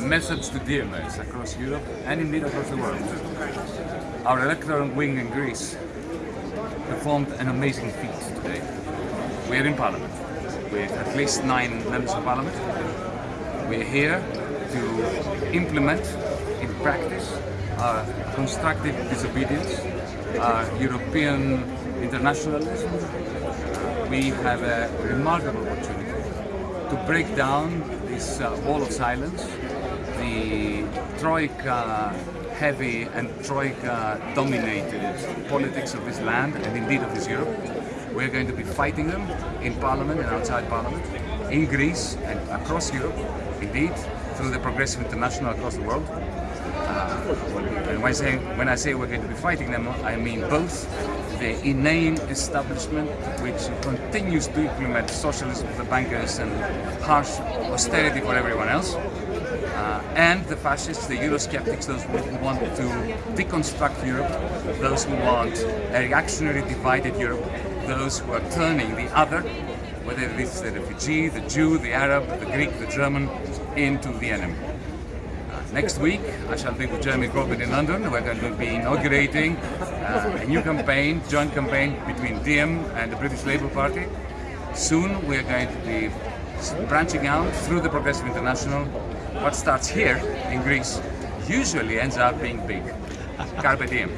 a message to DMS across Europe and indeed across the world. Our electoral wing in Greece performed an amazing feat today. We are in Parliament with at least nine members of Parliament. We are here to implement in practice our constructive disobedience, our European internationalism. We have a remarkable opportunity to break down this uh, wall of silence, the Troika heavy and Troika dominated politics of this land and indeed of this Europe. We're going to be fighting them in Parliament and outside Parliament, in Greece and across Europe, indeed, through the Progressive International across the world. When I, say, when I say we're going to be fighting them, I mean both the inane establishment which continues to implement socialism for the bankers and harsh austerity for everyone else, uh, and the fascists, the Eurosceptics, those who want to deconstruct Europe, those who want a reactionary divided Europe, those who are turning the other, whether it is the refugee, the Jew, the Arab, the Greek, the German, into the enemy. Next week, I shall be with Jeremy Corbyn in London. We're going to be inaugurating uh, a new campaign, joint campaign between DiEM and the British Labour Party. Soon we are going to be branching out through the Progressive International. What starts here in Greece usually ends up being big. Carpe diem.